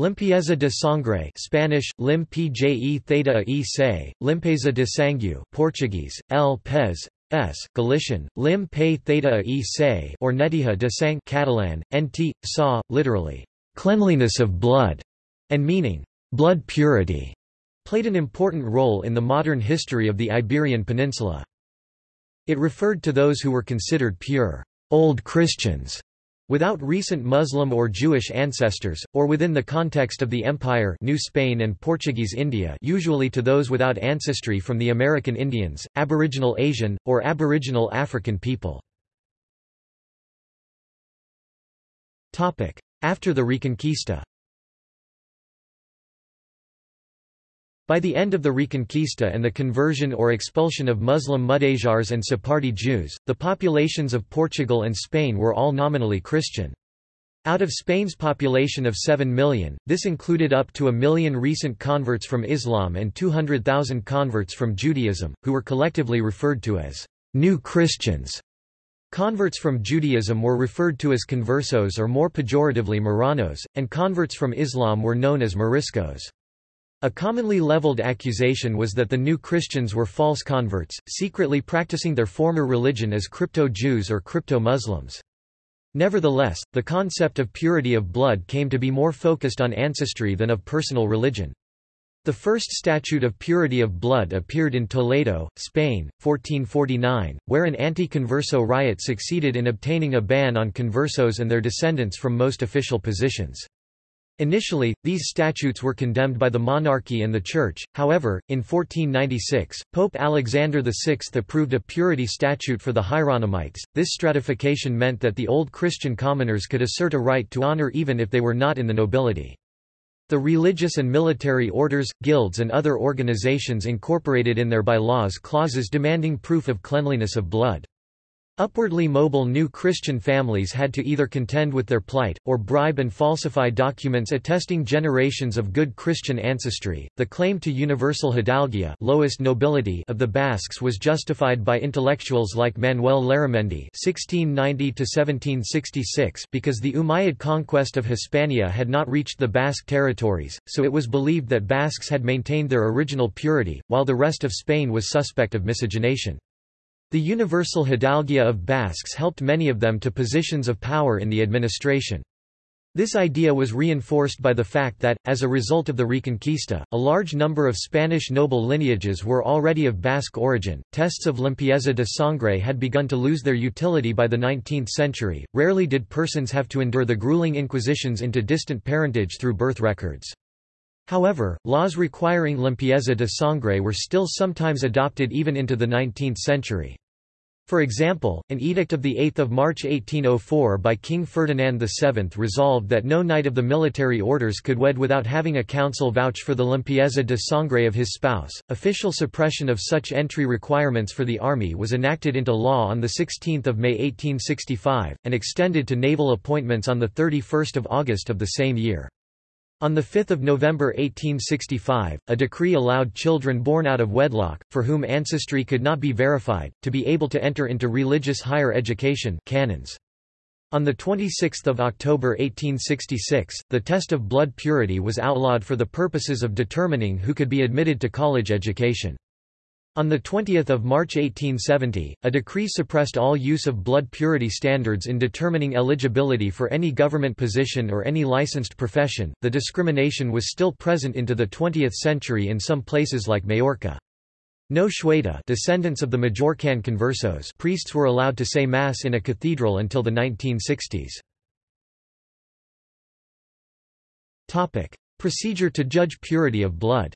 Limpieza de sangre Spanish, lim pje theta e se, limpeza de sangue Portuguese, L. Pez, S. Galician, lim pe theta e se or netija de sang Catalan, nt, sa, literally, cleanliness of blood, and meaning, blood purity, played an important role in the modern history of the Iberian Peninsula. It referred to those who were considered pure, Old Christians, Without recent Muslim or Jewish ancestors, or within the context of the Empire New Spain and Portuguese India usually to those without ancestry from the American Indians, Aboriginal Asian, or Aboriginal African people. After the Reconquista By the end of the Reconquista and the conversion or expulsion of Muslim Mudéjars and Sephardi Jews, the populations of Portugal and Spain were all nominally Christian. Out of Spain's population of 7 million, this included up to a million recent converts from Islam and 200,000 converts from Judaism, who were collectively referred to as New Christians. Converts from Judaism were referred to as conversos or more pejoratively Marranos, and converts from Islam were known as Moriscos. A commonly leveled accusation was that the new Christians were false converts, secretly practicing their former religion as crypto-Jews or crypto-Muslims. Nevertheless, the concept of purity of blood came to be more focused on ancestry than of personal religion. The first statute of purity of blood appeared in Toledo, Spain, 1449, where an anti-converso riot succeeded in obtaining a ban on conversos and their descendants from most official positions. Initially, these statutes were condemned by the monarchy and the Church, however, in 1496, Pope Alexander VI approved a purity statute for the Hieronymites. This stratification meant that the old Christian commoners could assert a right to honor even if they were not in the nobility. The religious and military orders, guilds and other organizations incorporated in their bylaws clauses demanding proof of cleanliness of blood. Upwardly mobile new Christian families had to either contend with their plight, or bribe and falsify documents attesting generations of good Christian ancestry. The claim to universal hidalguía lowest nobility of the Basques was justified by intellectuals like Manuel Larramendi (1690–1766) because the Umayyad conquest of Hispania had not reached the Basque territories, so it was believed that Basques had maintained their original purity, while the rest of Spain was suspect of miscegenation. The universal hidalguía of Basques helped many of them to positions of power in the administration. This idea was reinforced by the fact that, as a result of the Reconquista, a large number of Spanish noble lineages were already of Basque origin. Tests of limpieza de sangre had begun to lose their utility by the 19th century. Rarely did persons have to endure the grueling inquisitions into distant parentage through birth records. However, laws requiring limpieza de sangre were still sometimes adopted even into the 19th century. For example, an edict of 8 March 1804 by King Ferdinand VII resolved that no knight of the military orders could wed without having a council vouch for the limpieza de sangre of his spouse. Official suppression of such entry requirements for the army was enacted into law on 16 May 1865, and extended to naval appointments on 31 August of the same year. On 5 November 1865, a decree allowed children born out of wedlock, for whom ancestry could not be verified, to be able to enter into religious higher education canons. On 26 October 1866, the test of blood purity was outlawed for the purposes of determining who could be admitted to college education. On 20 March 1870, a decree suppressed all use of blood purity standards in determining eligibility for any government position or any licensed profession. The discrimination was still present into the 20th century in some places like Majorca. No Xueta descendants of the Majorcan conversos priests were allowed to say Mass in a cathedral until the 1960s. Procedure to judge purity of blood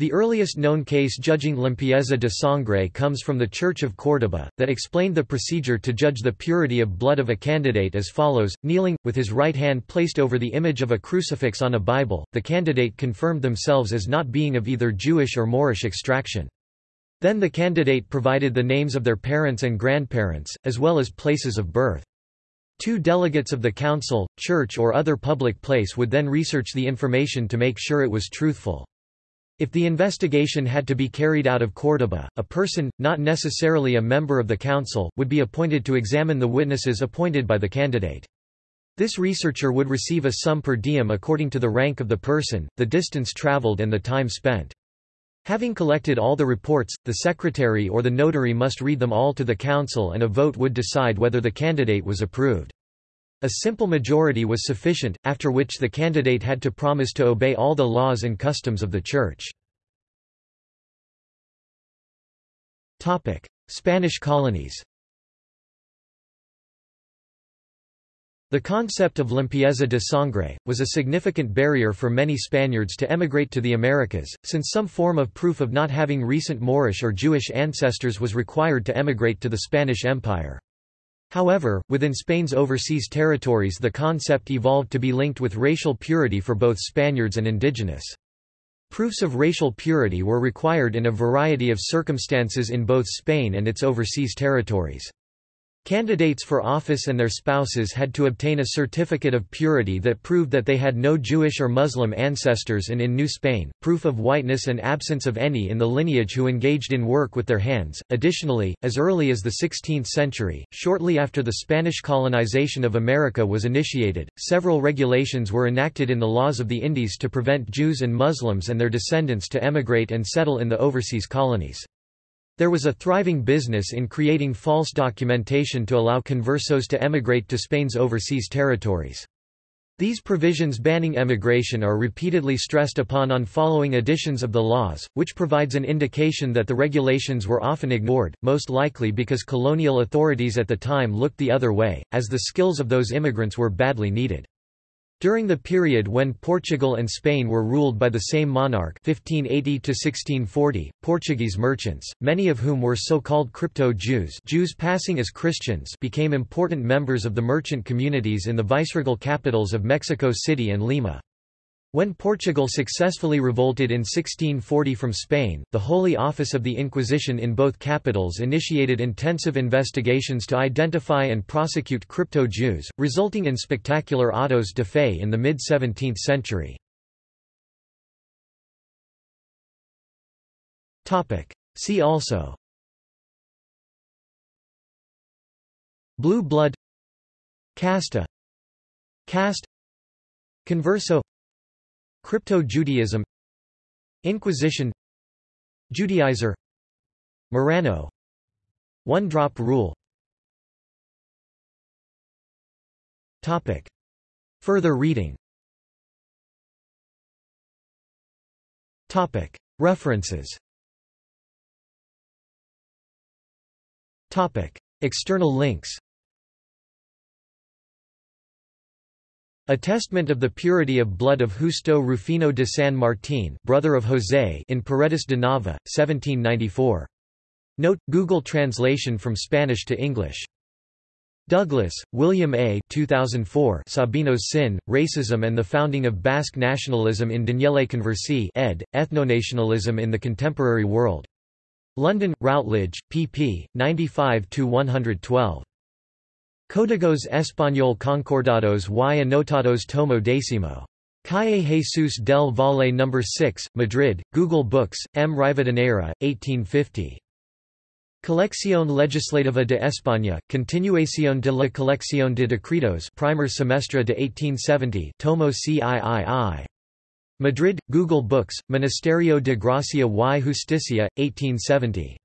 The earliest known case judging limpieza de sangre comes from the Church of Córdoba, that explained the procedure to judge the purity of blood of a candidate as follows, kneeling, with his right hand placed over the image of a crucifix on a Bible, the candidate confirmed themselves as not being of either Jewish or Moorish extraction. Then the candidate provided the names of their parents and grandparents, as well as places of birth. Two delegates of the council, church or other public place would then research the information to make sure it was truthful. If the investigation had to be carried out of Córdoba, a person, not necessarily a member of the council, would be appointed to examine the witnesses appointed by the candidate. This researcher would receive a sum per diem according to the rank of the person, the distance traveled and the time spent. Having collected all the reports, the secretary or the notary must read them all to the council and a vote would decide whether the candidate was approved. A simple majority was sufficient, after which the candidate had to promise to obey all the laws and customs of the Church. Spanish colonies The concept of limpieza de sangre, was a significant barrier for many Spaniards to emigrate to the Americas, since some form of proof of not having recent Moorish or Jewish ancestors was required to emigrate to the Spanish Empire. However, within Spain's overseas territories the concept evolved to be linked with racial purity for both Spaniards and indigenous. Proofs of racial purity were required in a variety of circumstances in both Spain and its overseas territories. Candidates for office and their spouses had to obtain a certificate of purity that proved that they had no Jewish or Muslim ancestors and in New Spain, proof of whiteness and absence of any in the lineage who engaged in work with their hands. Additionally, as early as the 16th century, shortly after the Spanish colonization of America was initiated, several regulations were enacted in the laws of the Indies to prevent Jews and Muslims and their descendants to emigrate and settle in the overseas colonies. There was a thriving business in creating false documentation to allow conversos to emigrate to Spain's overseas territories. These provisions banning emigration are repeatedly stressed upon on following editions of the laws, which provides an indication that the regulations were often ignored, most likely because colonial authorities at the time looked the other way, as the skills of those immigrants were badly needed. During the period when Portugal and Spain were ruled by the same monarch 1580 Portuguese merchants, many of whom were so-called crypto-Jews Jews passing as Christians became important members of the merchant communities in the viceregal capitals of Mexico City and Lima. When Portugal successfully revolted in 1640 from Spain, the Holy Office of the Inquisition in both capitals initiated intensive investigations to identify and prosecute crypto-Jews, resulting in spectacular autos de fe in the mid-17th century. See also Blue blood Casta Caste Converso Crypto-Judaism Inquisition Judaizer Marrano One-drop rule Topic. Further reading Topic. References Topic. External links Attestment of the purity of blood of Justo Rufino de San Martín brother of José in Paredes de Nava, 1794. Note, Google translation from Spanish to English. Douglas, William A. 2004 Sabino's Sin, Racism and the Founding of Basque Nationalism in Daniele Conversi ed., Ethnonationalism in the Contemporary World. London, Routledge, pp. 95–112. Códigos Español Concordados y Anotados Tomo Décimo. Calle Jesús del Valle No. 6, Madrid, Google Books, M. Rivadeneira, 1850. Colección Legislativa de España, Continuación de la Colección de Decretos Primer semestre de 1870 Tomo CIII. Madrid, Google Books, Ministerio de Gracia y Justicia, 1870.